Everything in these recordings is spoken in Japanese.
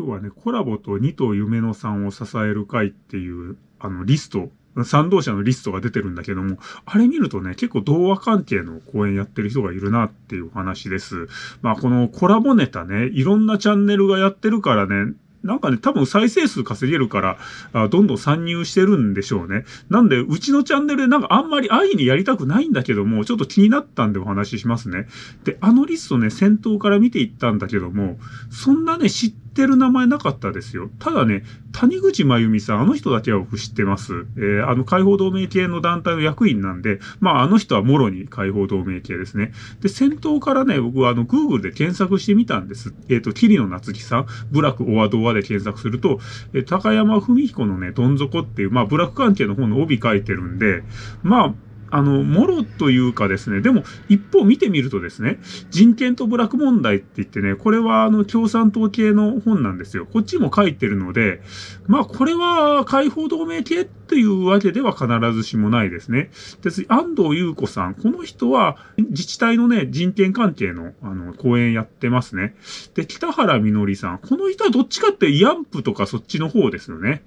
今日はね、コラボと二頭夢のさんを支える会っていう、あの、リスト、賛同者のリストが出てるんだけども、あれ見るとね、結構童話関係の講演やってる人がいるなっていう話です。まあ、このコラボネタね、いろんなチャンネルがやってるからね、なんかね、多分再生数稼げるから、あどんどん参入してるんでしょうね。なんで、うちのチャンネルでなんかあんまり安易にやりたくないんだけども、ちょっと気になったんでお話ししますね。で、あのリストね、先頭から見ていったんだけども、そんなね、知ってってる名前なかったですよ。ただね、谷口真由美さん、あの人だけは僕知ってます。えー、あの解放同盟系の団体の役員なんで、まああの人はもろに解放同盟系ですね。で、先頭からね、僕はあの Google で検索してみたんです。えっ、ー、と、桐野夏樹さん、ブラックオアドアで検索すると、えー、高山文彦のね、どん底っていう、まあブラック関係の本の帯書いてるんで、まあ、あの、もろというかですね、でも一方見てみるとですね、人権と部落問題って言ってね、これはあの共産党系の本なんですよ。こっちも書いてるので、まあこれは解放同盟系っていうわけでは必ずしもないですね。で、安藤優子さん、この人は自治体のね、人権関係のあの講演やってますね。で、北原みのりさん、この人はどっちかってイアンプとかそっちの方ですよね。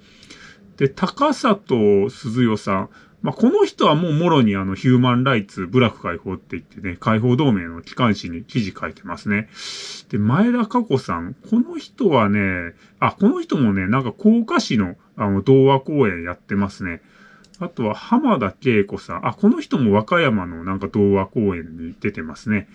で、高里鈴代さん、まあ、この人はもうもろにあのヒューマンライツ、部落解放って言ってね、解放同盟の機関紙に記事書いてますね。で、前田加子さん、この人はね、あ、この人もね、なんか甲賀市のあの童話公演やってますね。あとは浜田恵子さん。あ、この人も和歌山のなんか童話公演に出てますね。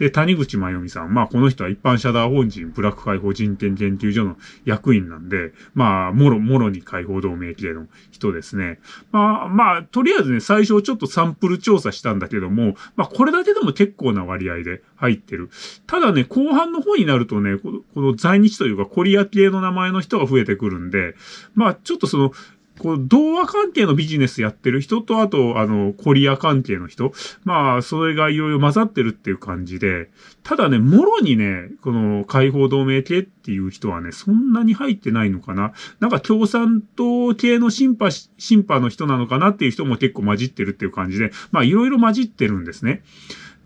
で、谷口真由美さん。まあ、この人は一般社団法人ブラック解放人権研究所の役員なんで、まあ、もろ、もろに解放同盟系の人ですね。まあ、まあ、とりあえずね、最初ちょっとサンプル調査したんだけども、まあ、これだけでも結構な割合で入ってる。ただね、後半の方になるとね、この在日というかコリア系の名前の人が増えてくるんで、まあ、ちょっとその、こう、童話関係のビジネスやってる人と、あと、あの、コリア関係の人。まあ、それがいろいろ混ざってるっていう感じで、ただね、もろにね、この解放同盟系っていう人はね、そんなに入ってないのかな。なんか共産党系の審判、審判の人なのかなっていう人も結構混じってるっていう感じで、まあ、いろいろ混じってるんですね。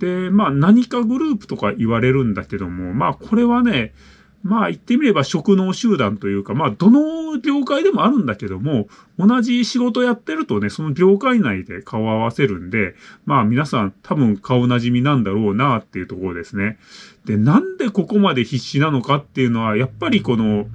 で、まあ、何かグループとか言われるんだけども、まあ、これはね、まあ言ってみれば職能集団というか、まあどの業界でもあるんだけども、同じ仕事やってるとね、その業界内で顔合わせるんで、まあ皆さん多分顔なじみなんだろうなっていうところですね。で、なんでここまで必死なのかっていうのは、やっぱりこの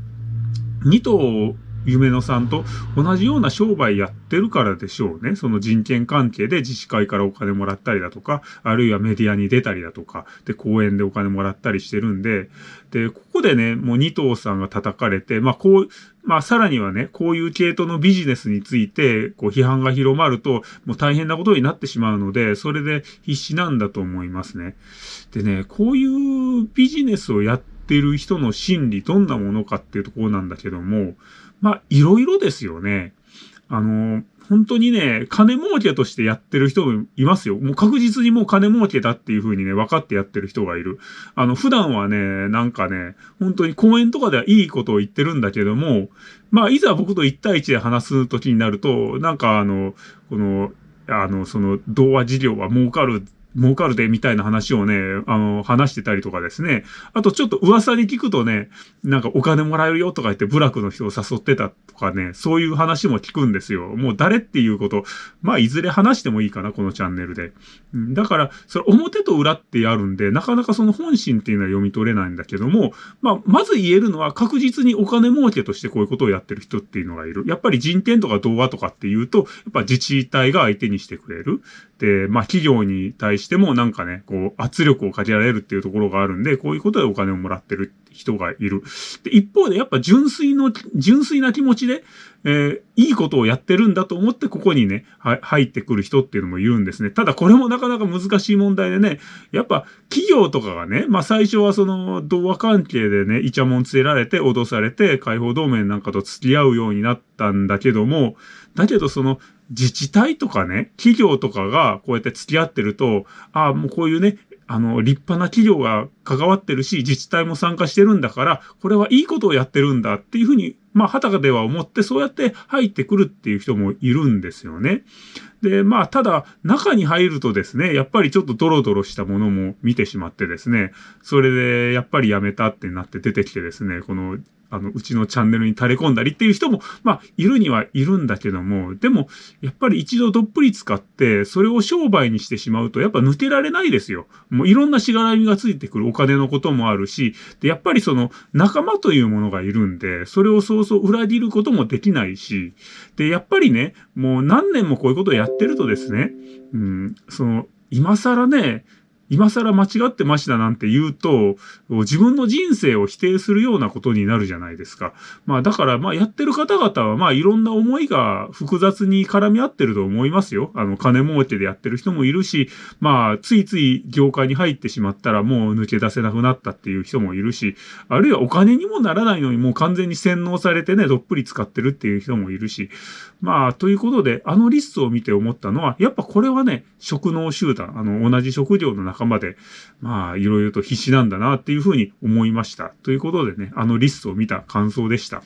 2頭夢野さんと同じような商売やってるからでしょうね。その人権関係で自治会からお金もらったりだとか、あるいはメディアに出たりだとか、で、講演でお金もらったりしてるんで、で、ここでね、もう二頭さんが叩かれて、まあこう、まあさらにはね、こういう系統のビジネスについて、こう批判が広まると、もう大変なことになってしまうので、それで必死なんだと思いますね。でね、こういうビジネスをやってる人の心理、どんなものかっていうところなんだけども、まあ、いろいろですよね。あの、本当にね、金儲けとしてやってる人もいますよ。もう確実にもう金儲けだっていう風にね、分かってやってる人がいる。あの、普段はね、なんかね、本当に講演とかではいいことを言ってるんだけども、まあ、いざ僕と1対1で話す時になると、なんかあの、この、あの、その、童話事業は儲かる儲かるで、みたいな話をね、あの、話してたりとかですね。あとちょっと噂に聞くとね、なんかお金もらえるよとか言って部落の人を誘ってたとかね、そういう話も聞くんですよ。もう誰っていうこと、まあいずれ話してもいいかな、このチャンネルで。だから、それ表と裏ってあるんで、なかなかその本心っていうのは読み取れないんだけども、まあ、まず言えるのは確実にお金儲けとしてこういうことをやってる人っていうのがいる。やっぱり人権とか童話とかっていうと、やっぱ自治体が相手にしてくれる。で、まあ企業に対してもなんかね、こう圧力をかけられるっていうところがあるんで、こういうことでお金をもらってる人がいる。で、一方でやっぱ純粋の、純粋な気持ちで、えー、いいことをやってるんだと思ってここにね、は、入ってくる人っていうのもいるんですね。ただこれもなかなか難しい問題でね、やっぱ企業とかがね、まあ最初はその童話関係でね、イチャモンつけられて脅されて解放同盟なんかと付き合うようになったんだけども、だけどその自治体とかね、企業とかがこうやって付き合ってると、ああ、もうこういうね、あの、立派な企業が関わってるし、自治体も参加してるんだから、これはいいことをやってるんだっていうふうに、まあ、はたかでは思って、そうやって入ってくるっていう人もいるんですよね。で、まあ、ただ、中に入るとですね、やっぱりちょっとドロドロしたものも見てしまってですね、それで、やっぱりやめたってなって出てきてですね、この、あの、うちのチャンネルに垂れ込んだりっていう人も、まあ、いるにはいるんだけども、でも、やっぱり一度どっぷり使って、それを商売にしてしまうと、やっぱ抜けられないですよ。もういろんなしがらみがついてくるお金のこともあるし、で、やっぱりその、仲間というものがいるんで、それをそうそう裏切ることもできないし、で、やっぱりね、もう何年もこういうことをやってるとですね、うん、その、今更ね、今更間違ってましたなんて言うと、自分の人生を否定するようなことになるじゃないですか。まあだから、まあやってる方々は、まあいろんな思いが複雑に絡み合ってると思いますよ。あの、金儲けでやってる人もいるし、まあ、ついつい業界に入ってしまったらもう抜け出せなくなったっていう人もいるし、あるいはお金にもならないのにもう完全に洗脳されてね、どっぷり使ってるっていう人もいるし、まあ、ということで、あのリストを見て思ったのは、やっぱこれはね、職能集団、あの、同じ職業の中仲間で、まあ、いろいろと必死なんだなっていうふうに思いました。ということでね、あのリストを見た感想でした。